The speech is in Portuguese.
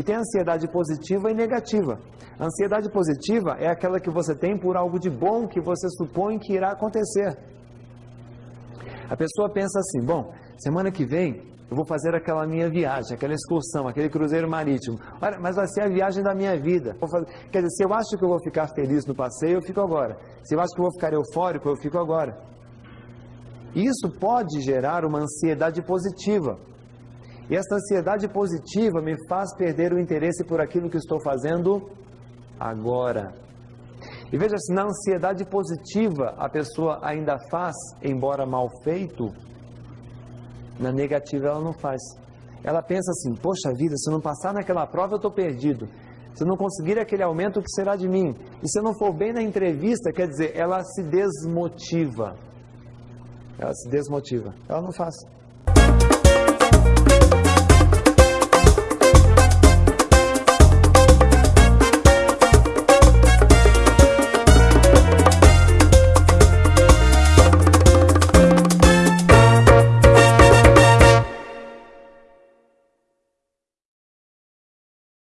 E tem ansiedade positiva e negativa. A ansiedade positiva é aquela que você tem por algo de bom que você supõe que irá acontecer. A pessoa pensa assim: bom, semana que vem eu vou fazer aquela minha viagem, aquela excursão, aquele cruzeiro marítimo. Olha, mas vai ser a viagem da minha vida. Quer dizer, se eu acho que eu vou ficar feliz no passeio, eu fico agora. Se eu acho que eu vou ficar eufórico, eu fico agora. Isso pode gerar uma ansiedade positiva. E essa ansiedade positiva me faz perder o interesse por aquilo que estou fazendo agora. E veja se na ansiedade positiva a pessoa ainda faz, embora mal feito, na negativa ela não faz. Ela pensa assim: poxa vida, se eu não passar naquela prova eu estou perdido. Se eu não conseguir aquele aumento, o que será de mim? E se eu não for bem na entrevista, quer dizer, ela se desmotiva. Ela se desmotiva. Ela não faz. Thank you.